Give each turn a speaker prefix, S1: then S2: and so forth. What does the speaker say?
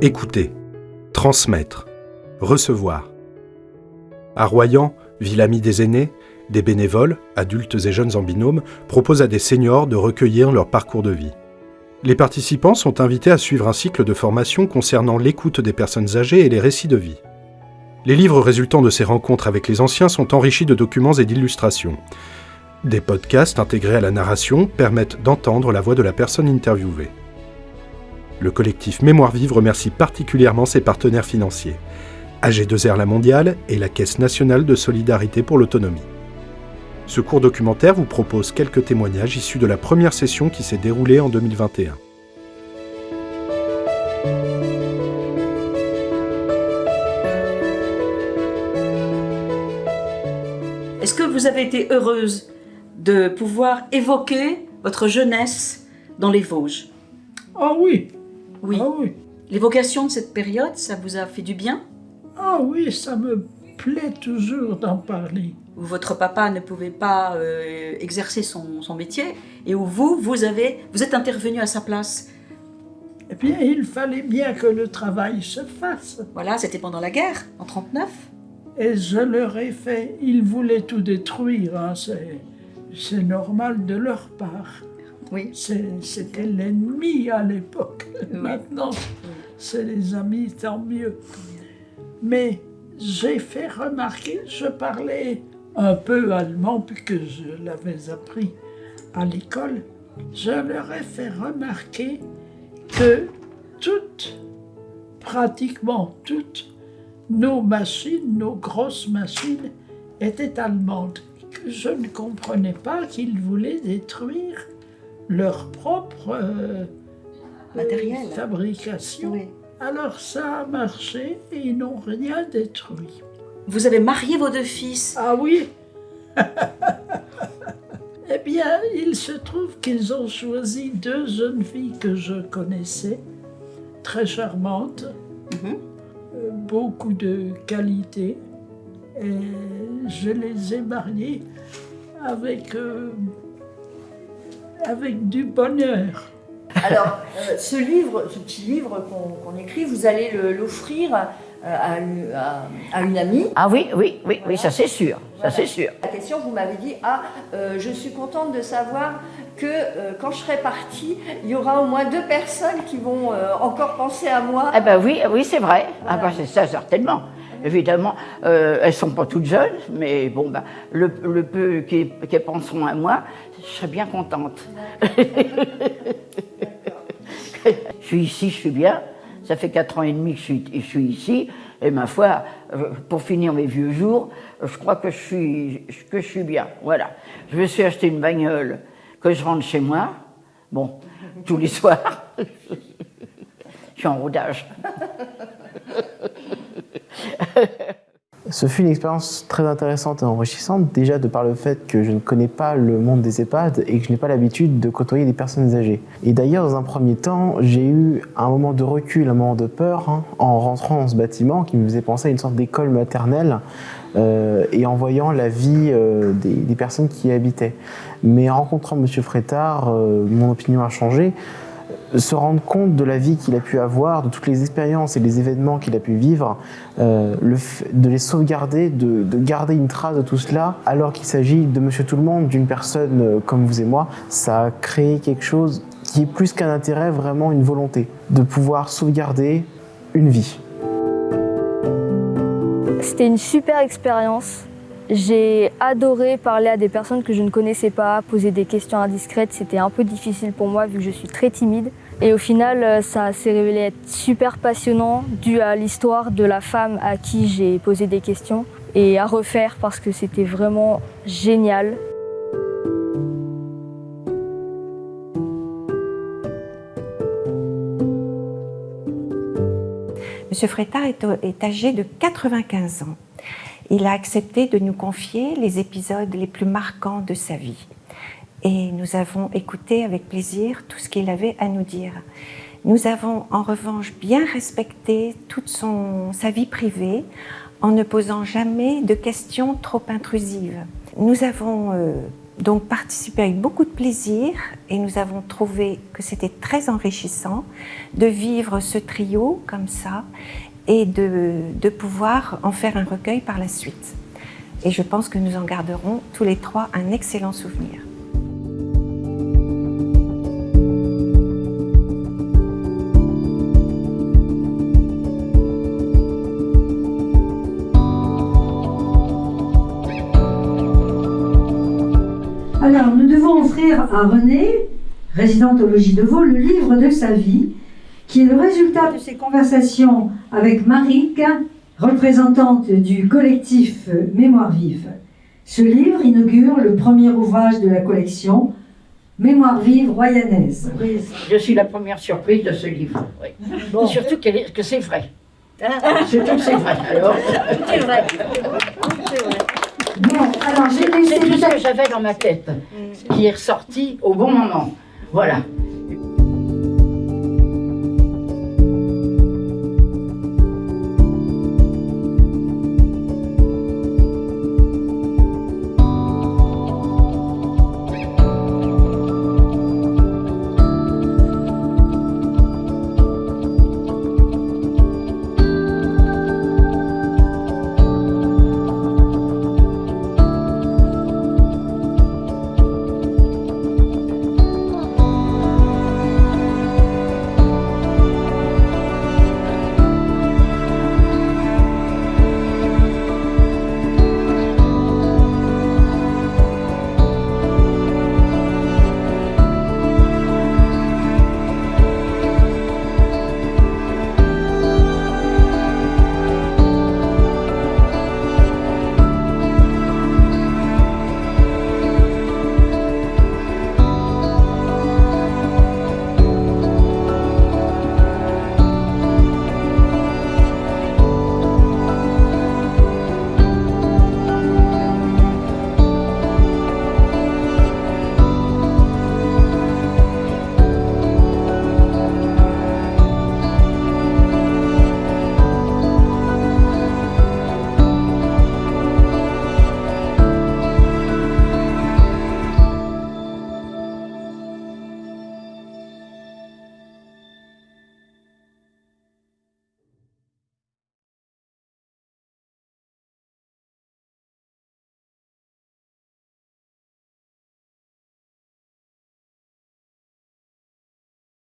S1: Écouter, transmettre, recevoir. À Royan, ville amie des aînés, des bénévoles, adultes et jeunes en binôme, proposent à des seniors de recueillir leur parcours de vie. Les participants sont invités à suivre un cycle de formation concernant l'écoute des personnes âgées et les récits de vie. Les livres résultant de ces rencontres avec les anciens sont enrichis de documents et d'illustrations. Des podcasts intégrés à la narration permettent d'entendre la voix de la personne interviewée. Le collectif Mémoire Vive remercie particulièrement ses partenaires financiers, AG2R La Mondiale et la Caisse nationale de solidarité pour l'autonomie. Ce court documentaire vous propose quelques témoignages issus de la première session qui s'est déroulée en 2021.
S2: Est-ce que vous avez été heureuse de pouvoir évoquer votre jeunesse dans les Vosges?
S3: Ah oui,
S2: Oui.
S3: ah oui,
S2: L'évocation de cette période, ça vous a fait du bien?
S3: Ah oui, ça me plaît toujours d'en parler.
S2: Où votre papa ne pouvait pas euh, exercer son, son métier et où vous, vous, avez, vous êtes intervenu à sa place.
S3: Eh bien, il fallait bien que le travail se fasse.
S2: Voilà, c'était pendant la guerre, en 39.
S3: Et je leur ai fait, ils voulaient tout détruire, hein, c'est, c'est normal de leur part.
S2: Oui.
S3: C'était l'ennemi à l'époque.
S2: Oui.
S3: Maintenant, c'est les amis, tant mieux. Mais j'ai fait remarquer, je parlais un peu allemand puisque je l'avais appris à l'école. Je leur ai fait remarquer que toutes, pratiquement toutes, nos machines, nos grosses machines, étaient allemandes. Que je ne comprenais pas qu'ils voulaient détruire leur propre euh,
S2: Matériel.
S3: fabrication.
S2: Oui.
S3: Alors ça a marché et ils n'ont rien détruit.
S2: Vous avez marié vos deux fils.
S3: Ah oui Eh bien, il se trouve qu'ils ont choisi deux jeunes filles que je connaissais, très charmantes,
S2: Mhm.
S3: euh, beaucoup de qualité, et je les ai mariées avec, euh, avec du bonheur.
S4: Alors, euh, ce livre, ce petit livre qu'on écrit, vous allez le- l'offrir euh, à, une- à- à une amie.
S5: Ah oui, oui, oui, oui, ça c'est sûr, ça c'est sûr.
S4: La question, vous m'avez dit, ah, euh, je suis contente de savoir que euh, quand je serai partie, il y aura au moins deux personnes qui vont euh, encore penser à moi.
S5: Ah ben oui, oui, c'est vrai. Ah ben c'est ça certainement. Évidemment, euh, elles sont pas toutes jeunes, mais bon, ben, le, le peu qui, qui penseront à moi, je serais bien contente. je suis ici, je suis bien. Ça fait quatre ans et demi que je suis, ici. Et ma foi, euh, pour finir mes vieux jours, je crois que je suis, que je suis bien. Voilà. Je me suis acheté une bagnole que je rentre chez moi. Bon, tous les soirs. je suis en rodage.
S6: Ce fut une expérience très intéressante et enrichissante, déjà de par le fait que je ne connais pas le monde des EHPAD et que je n'ai pas l'habitude de côtoyer des personnes âgées. Et d'ailleurs, dans un premier temps, j'ai eu un moment de recul, un moment de peur hein, en rentrant dans ce bâtiment qui me faisait penser à une sorte d'école maternelle euh, et en voyant la vie euh, des, personnes qui y habitaient. Mais en rencontrant M. Frétard, euh, mon opinion a changé se rendre compte de la vie qu'il a pu avoir, de toutes les expériences et les événements qu'il a pu vivre, euh, de les sauvegarder, de, de garder une trace de tout cela, alors qu'il s'agit de Monsieur Tout le Monde, d'une personne euh, comme vous et moi, ça a créé quelque chose qui est plus qu'un intérêt, vraiment une volonté de pouvoir sauvegarder une vie.
S7: C'était une super expérience. J'ai adoré parler à des personnes que je ne connaissais pas, poser des questions indiscrètes. C'était un peu difficile pour moi vu que je suis très timide. Et au final, euh, ça s'est révélé être super passionnant dû à l'histoire de la femme à qui j'ai posé des questions et à refaire parce que c'était vraiment génial.
S8: Monsieur Frétard est, est âgé de 95 ans. Il a accepté de nous confier les épisodes les plus marquants de sa vie. Et nous avons écouté avec plaisir tout ce qu'il avait à nous dire. Nous avons en revanche bien respecté toute sa vie privée en ne posant jamais de questions trop intrusives. Nous avons euh, donc participé avec beaucoup de plaisir et nous avons trouvé que c'était très enrichissant de vivre ce trio comme ça et de pouvoir en faire un recueil par la suite. Et je pense que nous en garderons tous les trois un excellent souvenir.
S9: Offrir à René, résidente au logis de Vaux, le livre de sa vie, qui est le résultat de ses conversations avec Marique, représentante du collectif Mémoire vive. Ce livre inaugure le premier ouvrage de la collection, Mémoire vive royanaise.
S10: Je suis la première surprise de ce livre. oui. Et surtout que c'est vrai. Surtout que c'est vrai. Alors,
S11: C'est vrai.
S9: Bon, alors j'ai
S10: c'est tout ce que j'avais dans ma tête qui est ressorti au bon moment. Voilà.